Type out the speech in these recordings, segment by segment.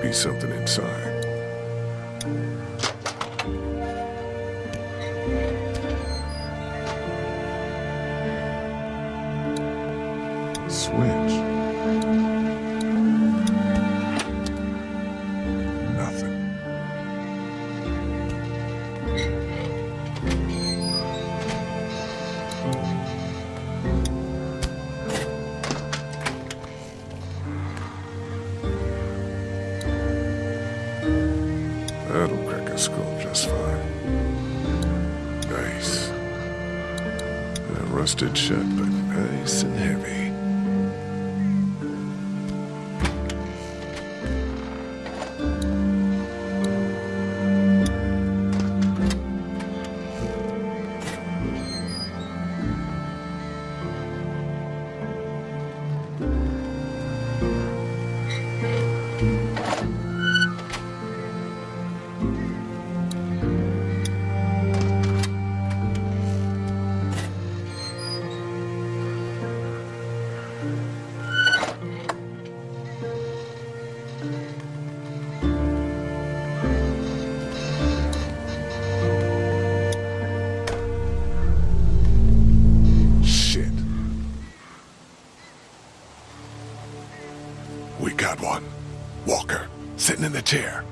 Be something inside. Sitting in the chair.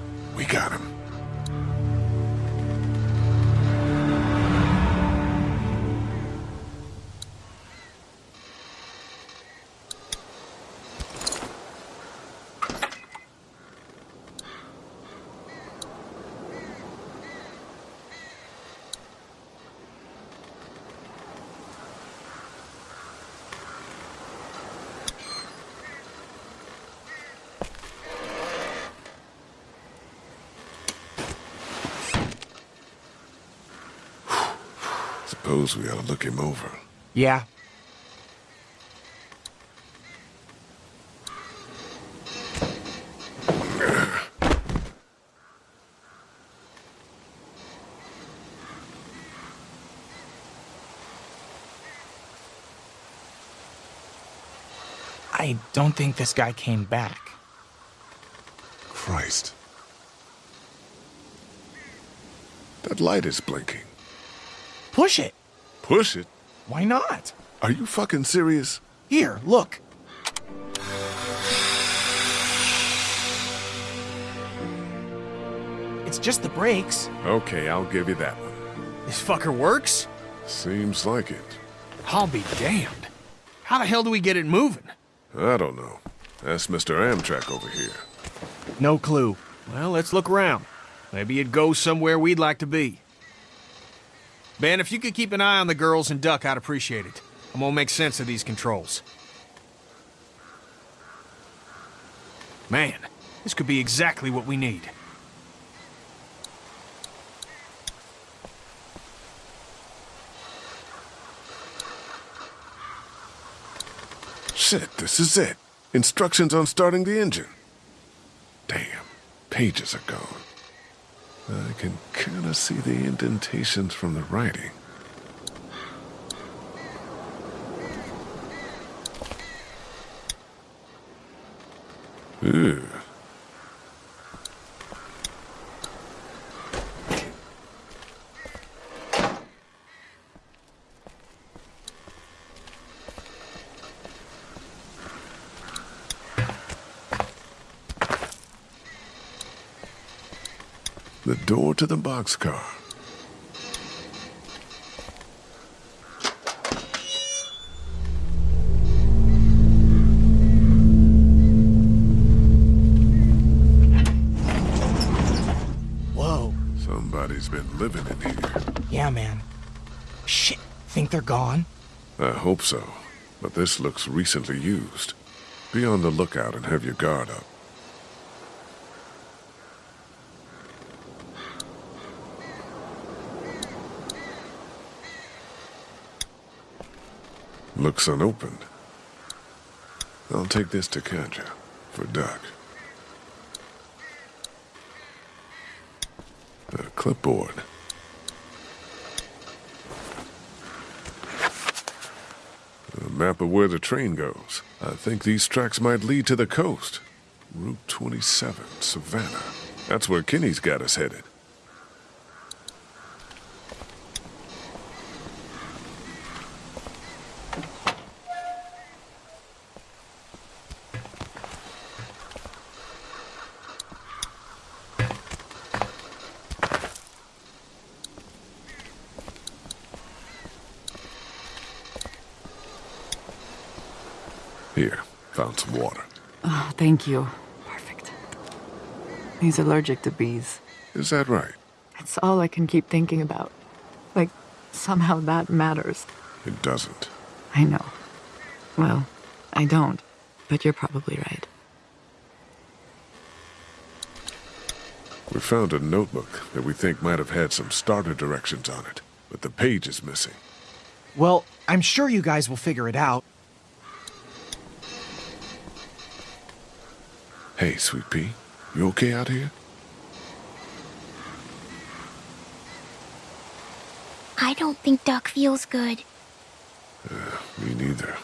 Suppose we ought to look him over. Yeah. I don't think this guy came back. Christ. That light is blinking. Push it. Push it. Why not? Are you fucking serious? Here, look. It's just the brakes. Okay, I'll give you that one. This fucker works? Seems like it. I'll be damned. How the hell do we get it moving? I don't know. Ask Mr. Amtrak over here. No clue. Well, let's look around. Maybe it goes somewhere we'd like to be. Ben, if you could keep an eye on the girls and Duck, I'd appreciate it. I'm gonna make sense of these controls. Man, this could be exactly what we need. Shit, this is it. Instructions on starting the engine. Damn, pages are gone. I can kind of see the indentations from the writing. Ooh. The door to the boxcar. Whoa. Somebody's been living in here. Yeah, man. Shit. Think they're gone? I hope so, but this looks recently used. Be on the lookout and have your guard up. Looks unopened. I'll take this to Katjaa for Doc. A clipboard. A map of where the train goes. I think these tracks might lead to the coast. Route 27, Savannah. That's where Kenny's got us headed. Here, found some water. Oh, thank you. Perfect. He's allergic to bees. Is that right? It's all I can keep thinking about. Like, somehow that matters. It doesn't. I know. Well, I don't, but you're probably right. We found a notebook that we think might have had some starter directions on it, but the page is missing. Well, I'm sure you guys will figure it out. Hey, Sweet Pea, you okay out here? I don't think Duck feels good. Uh, me neither.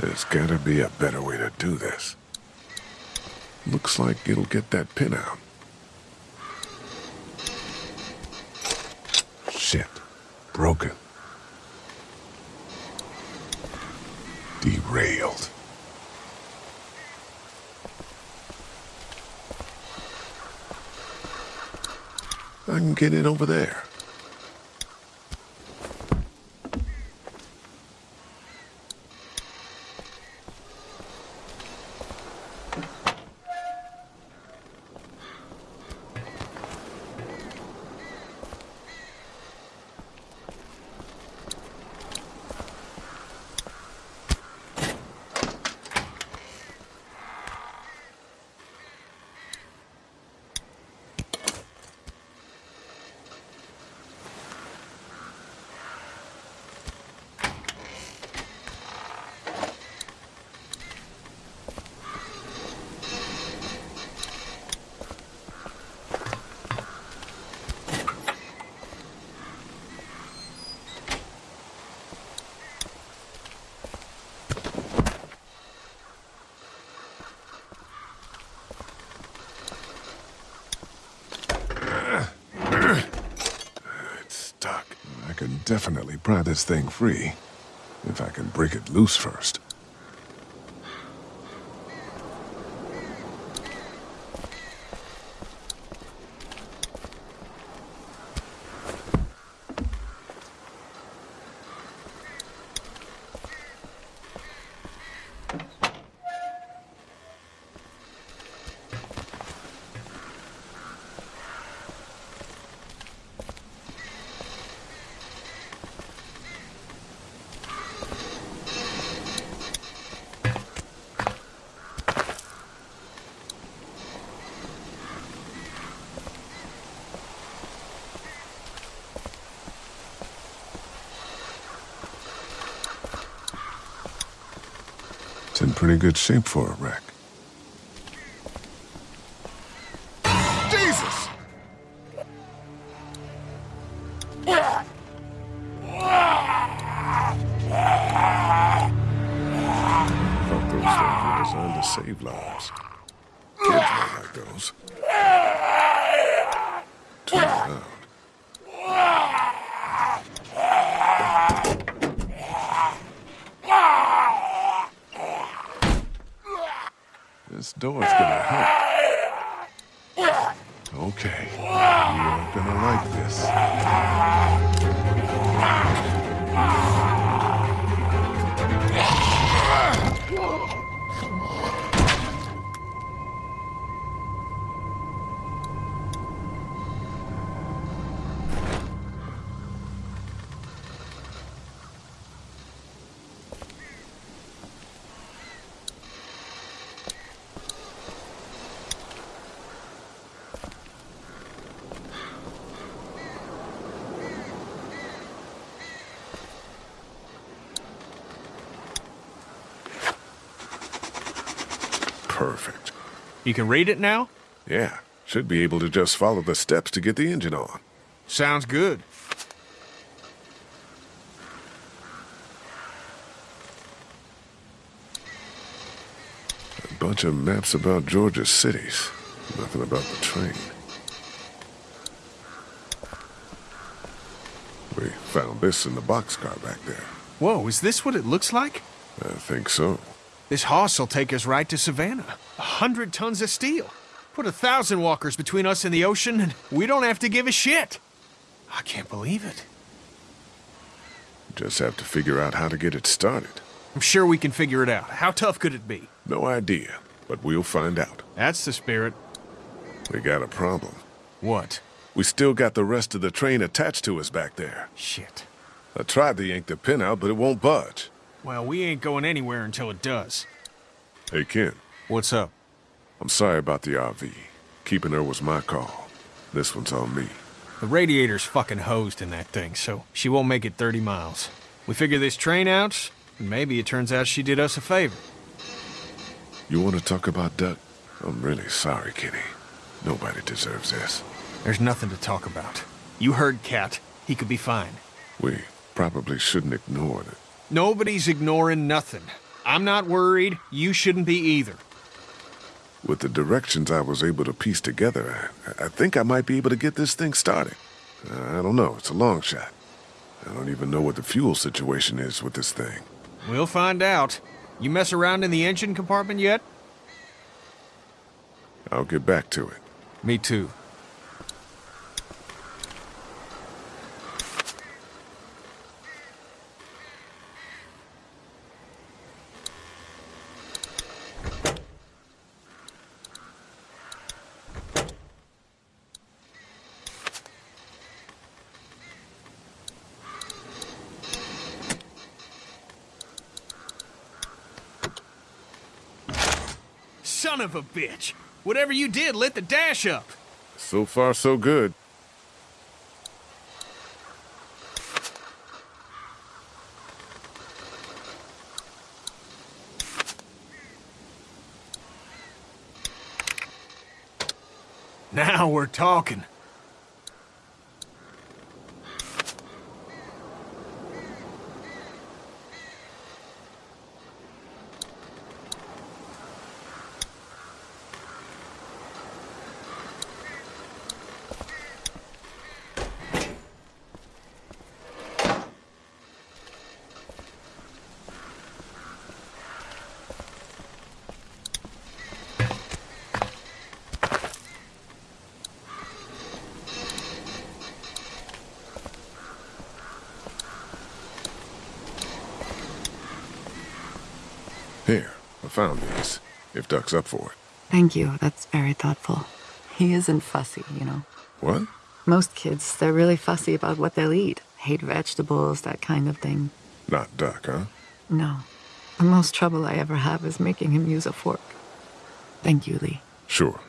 There's gotta be a better way to do this. Looks like it'll get that pin out. Shit. Broken. Derailed. I can get in over there. It's stuck. I can definitely pry this thing free. If I can break it loose first. In pretty good shape for a wreck. You can read it now? Yeah, should be able to just follow the steps to get the engine on. Sounds good. A bunch of maps about Georgia's cities. Nothing about the train. We found this in the boxcar back there. Whoa, is this what it looks like? I think so. This hoss will take us right to Savannah. A hundred tons of steel. Put a thousand walkers between us and the ocean, and we don't have to give a shit. I can't believe it. Just have to figure out how to get it started. I'm sure we can figure it out. How tough could it be? No idea, but we'll find out. That's the spirit. We got a problem. What? We still got the rest of the train attached to us back there. Shit. I tried to yank the pin out, but it won't budge. Well, we ain't going anywhere until it does. Hey, Ken, What's up? I'm sorry about the RV. Keeping her was my call. This one's on me. The radiator's fucking hosed in that thing, so she won't make it 30 miles. We figure this train out, and maybe it turns out she did us a favor. You want to talk about Duck? I'm really sorry, Kenny. Nobody deserves this. There's nothing to talk about. You heard Cat. He could be fine. We probably shouldn't ignore it. Nobody's ignoring nothing. I'm not worried. You shouldn't be either. With the directions I was able to piece together, I, I think I might be able to get this thing started. I don't know. It's a long shot. I don't even know what the fuel situation is with this thing. We'll find out. You mess around in the engine compartment yet? I'll get back to it. Me too. Son of a bitch! Whatever you did lit the dash up. So far, so good. Now we're talking. Here, I found these. If Duck's up for it. Thank you. That's very thoughtful. He isn't fussy, you know. What? Most kids, they're really fussy about what they'll eat. Hate vegetables, that kind of thing. Not Duck, huh? No. The most trouble I ever have is making him use a fork. Thank you, Lee. Sure.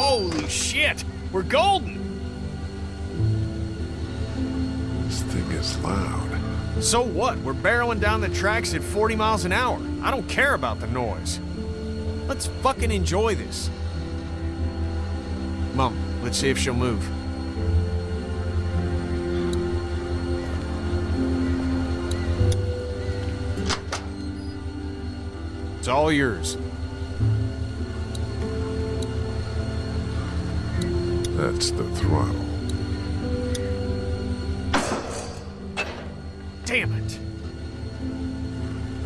Holy shit! We're golden! This thing is loud. So what? We're barreling down the tracks at 40 miles an hour. I don't care about the noise. Let's fucking enjoy this. Mom, let's see if she'll move. It's all yours. That's the throttle. Damn it.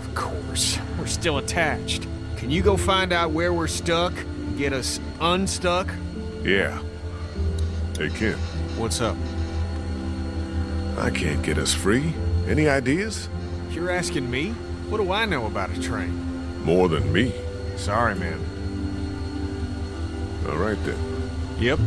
Of course. We're still attached. Can you go find out where we're stuck get us unstuck? Yeah. Hey, Ken, What's up? I can't get us free, Any ideas? You're asking me? What do I know about a train? More than me. Sorry, man. All right then. Yep.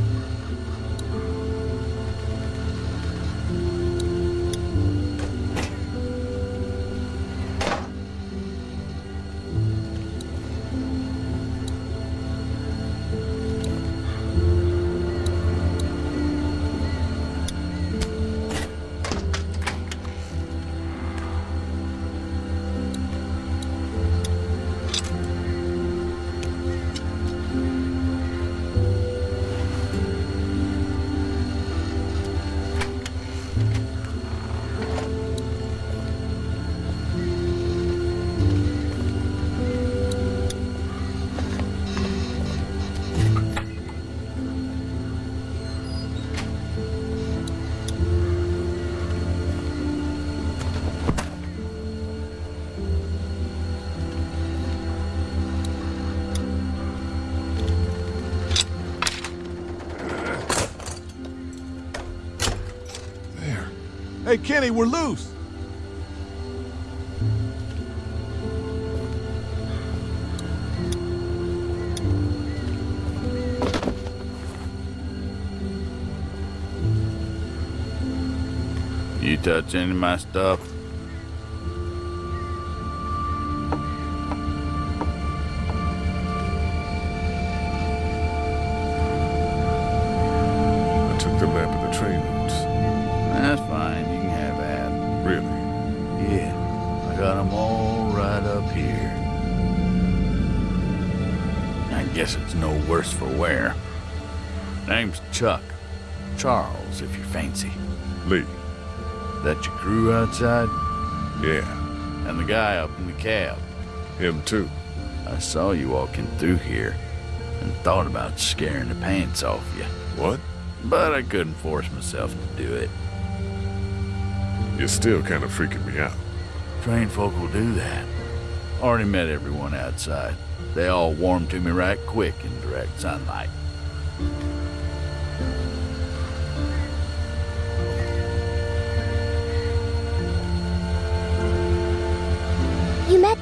Hey, Kenny, we're loose. You touch any of my stuff? Charles, if you fancy. Lee. That your crew outside? Yeah. And the guy up in the cab. Him too. I saw you walking through here and thought about scaring the pants off you. What? But I couldn't force myself to do it. You're still kind of freaking me out. Trained folk will do that. Already met everyone outside. They all warmed to me right quick in direct sunlight.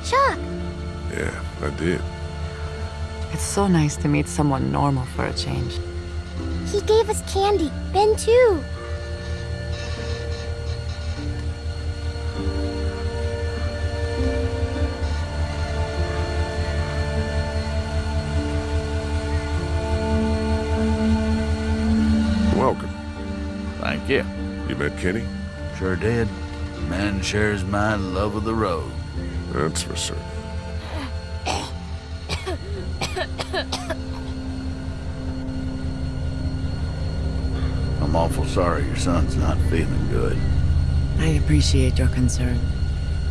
You Chuck. Yeah, I did. It's so nice to meet someone normal for a change. He gave us candy. Ben, too. Welcome. Thank you. You met Kenny? Sure did. Man shares my love of the road. That's for certain. I'm awful sorry your son's not feeling good. I appreciate your concern.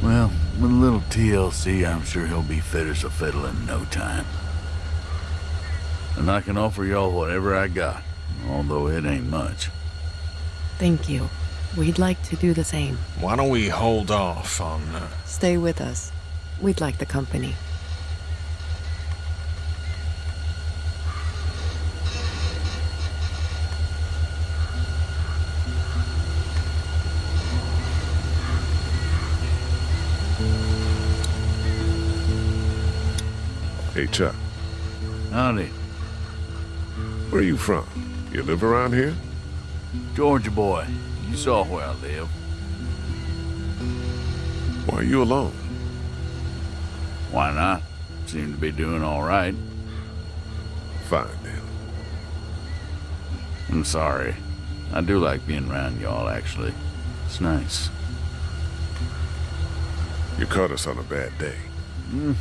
Well, with a little TLC, I'm sure he'll be fit as a fiddle in no time. And I can offer y'all whatever I got, although it ain't much. Thank you. We'd like to do the same. Why don't we hold off on. Uh, Stay with us. We'd like the company. Hey, Chuck. Howdy, Where are you from? You live around here? Georgia boy. You saw where I live. Why are you alone? Why not? Seem to be doing all right. Fine then. I'm sorry. I do like being around y'all, actually. It's nice. You caught us on a bad day. Mm.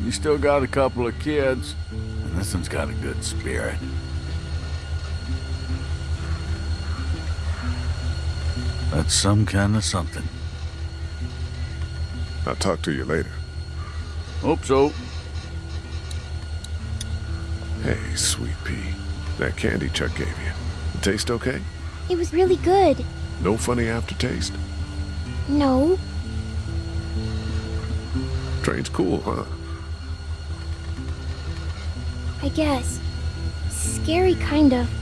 You still got a couple of kids, and this one's got a good spirit. That's some kind of something. I'll talk to you later. Hope so. Hey, sweet pea. That candy Chuck gave you. It taste okay? It was really good. No funny aftertaste? No. Train's cool, huh? I guess. Scary, kind of.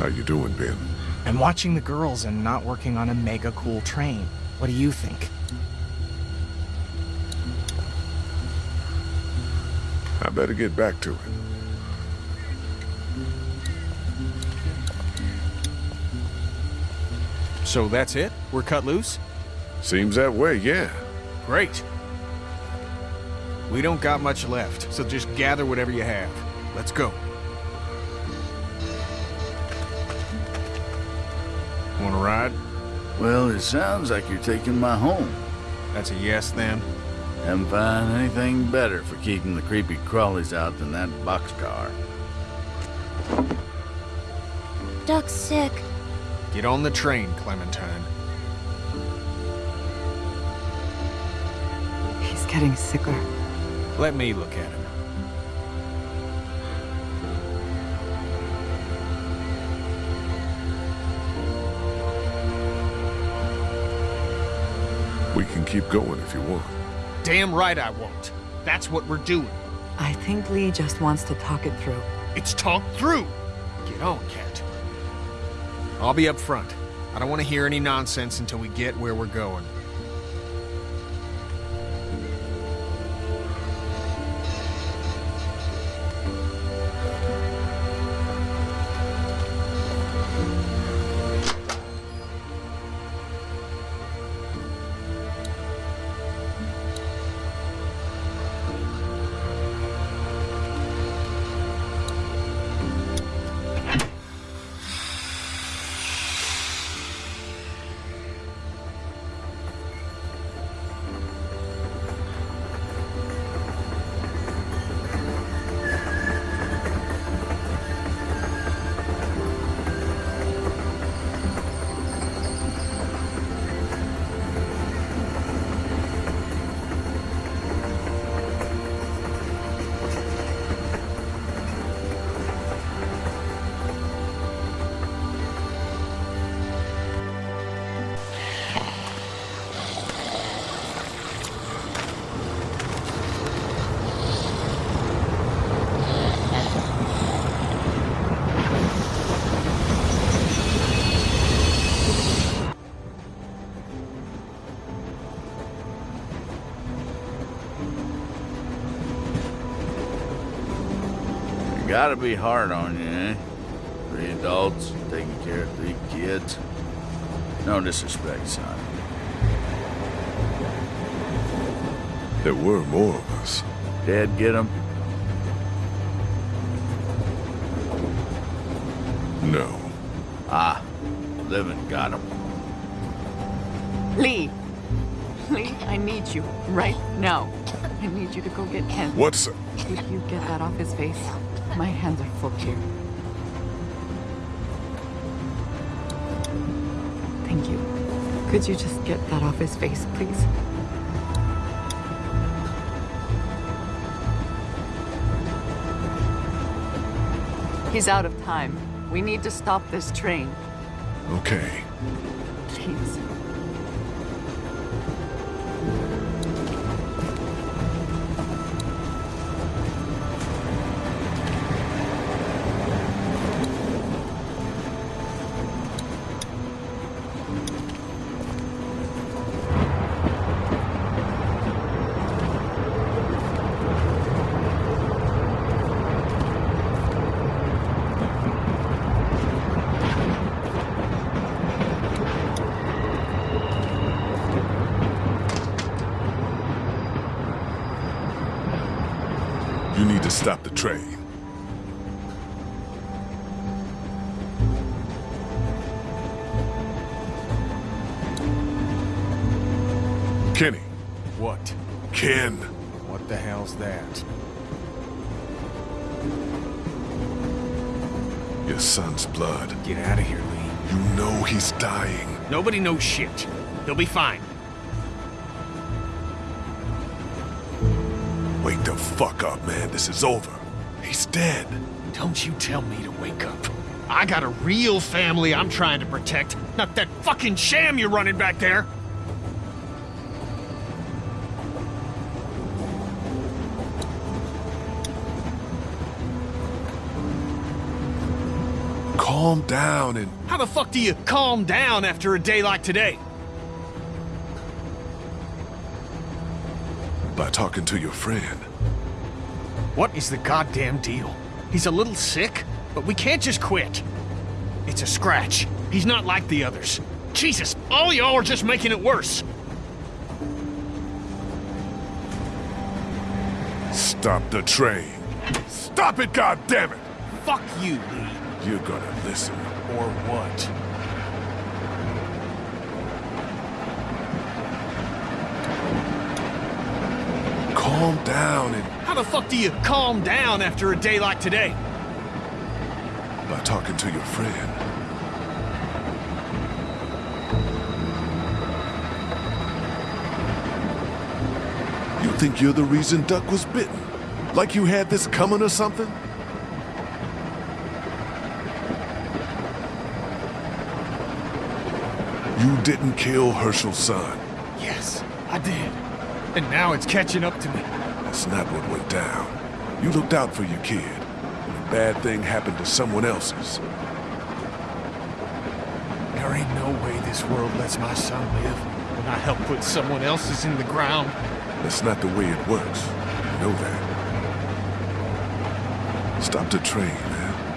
How you doing, Ben? I'm watching the girls and not working on a mega cool train. What do you think? I better get back to it. So that's it? We're cut loose? Seems that way, yeah. Great. We don't got much left, so just gather whatever you have. Let's go. Ride? Well, it sounds like you're taking my home. That's a yes then. Haven't found anything better for keeping the creepy crawlies out than that boxcar. Duck's sick. Get on the train, Clementine. He's getting sicker. Let me look at him. We can keep going if you want. Damn right I won't. That's what we're doing. I think Lee just wants to talk it through. It's talked through. Get on, Cat. I'll be up front. I don't want to hear any nonsense until we get where we're going. Gotta be hard on you, eh? Three adults, taking care of three kids. No disrespect, son. There were more of us. Dad get 'em? No. Ah, living got 'em. Lee! Lee, I need you right now. I need you to go get Ken. What's... Could you get that off his face? My hands are full here. Thank you. Could you just get that off his face, please? He's out of time. We need to stop this train. Okay. Please. You need to stop the train. Kenny. What? Ken. What the hell's that? Your son's blood. Get out of here, Lee. You know he's dying. Nobody knows shit. He'll be fine. Fuck up, man. This is over. He's dead. Don't you tell me to wake up. I got a real family I'm trying to protect, not that fucking sham you're running back there. Calm down and How the fuck do you calm down after a day like today? by talking to your friend. What is the goddamn deal? He's a little sick, but we can't just quit. It's a scratch. He's not like the others. Jesus, all y'all are just making it worse. Stop the train. Stop it, goddammit! Fuck you, Lee. You're gonna listen. Or what? Calm down and How the fuck do you calm down after a day like today? by talking to your friend. You think you're the reason Duck was bitten? Like you had this coming or something? You didn't kill Hershel's son. Yes, I did. And now it's catching up to me. That's not what went down. You looked out for your kid, and a bad thing happened to someone else's. There ain't no way this world lets my son live when I help put someone else's in the ground. That's not the way it works. You know that. Stop the train, man.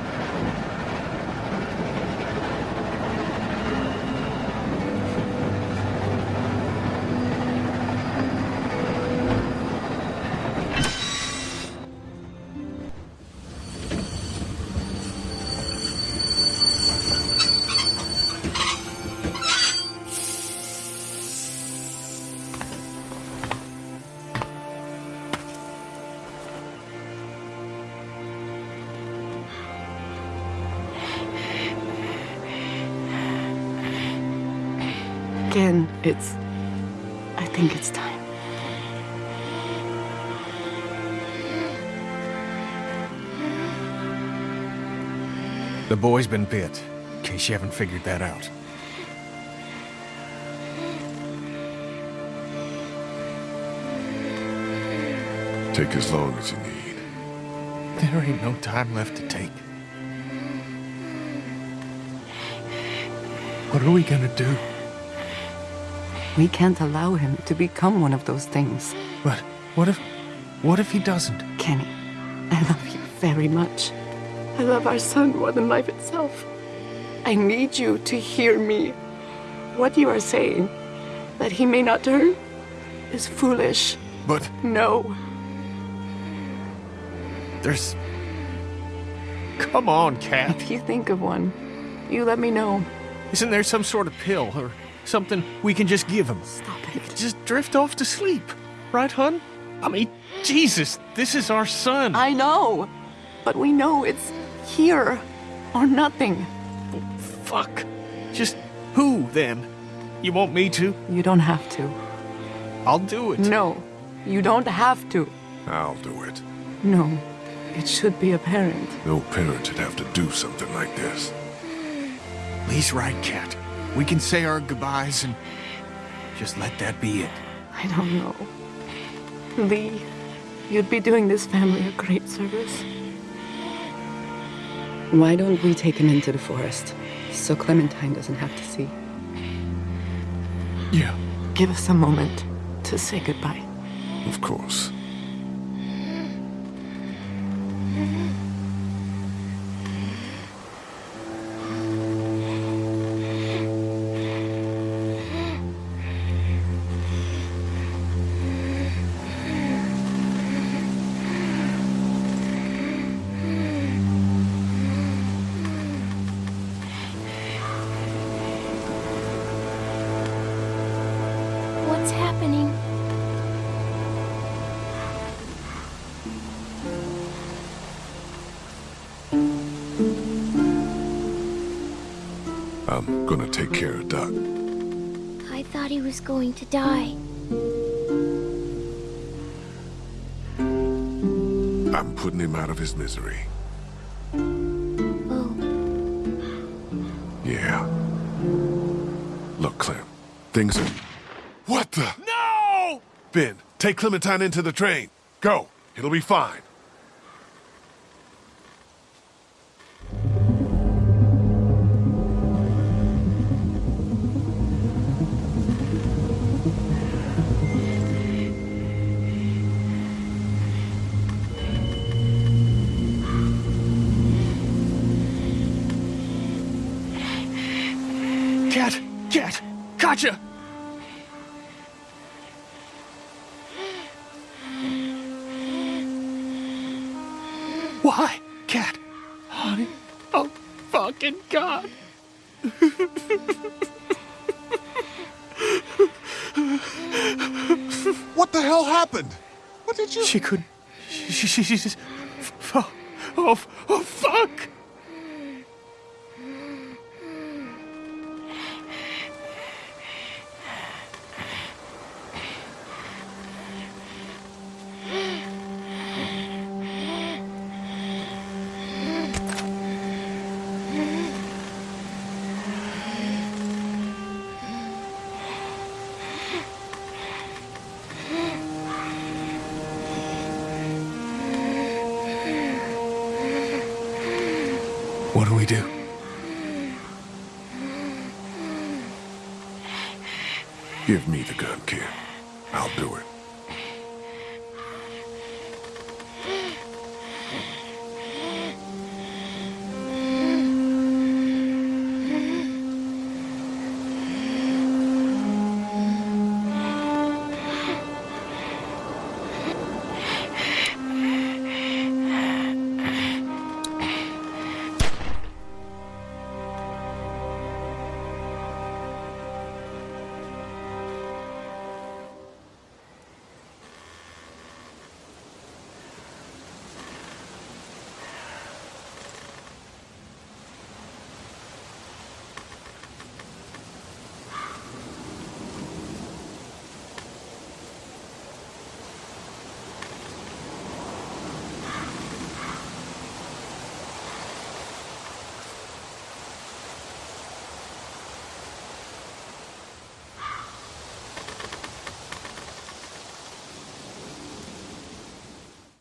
The boy's been bit, in case you haven't figured that out. Take as long as you need. There ain't no time left to take. What are we gonna do? We can't allow him to become one of those things. But what if... what if he doesn't? Kenny, I love you very much. I love our son more than life itself. I need you to hear me. What you are saying, that he may not turn, is foolish. But No. there's... Come on, Cat. If you think of one, you let me know. Isn't there some sort of pill or something we can just give him? Stop it. Just drift off to sleep. Right, hun? I mean, Jesus, this is our son. I know, but we know it's here or nothing. Fuck. Just who, then? You want me to? You don't have to. I'll do it. No, you don't have to. I'll do it. No, it should be a parent. No parent should have to do something like this. Lee's right, Cat. We can say our goodbyes and just let that be it. I don't know. Lee, you'd be doing this family a great service. Why don't we take him into the forest so Clementine doesn't have to see? Yeah. Give us a moment to say goodbye. Of course. What's happening? I'm gonna take care of Duck. I thought he was going to die. I'm putting him out of his misery. Oh, Yeah. Look, Clem, things are. Take Clementine into the train. Go. It'll be fine. Kat! Kat! Gotcha! Why, Kat? Honey, oh, fucking God. What the hell happened? What did you... She could. She, she, she, she just. Oh, oh, oh, fuck!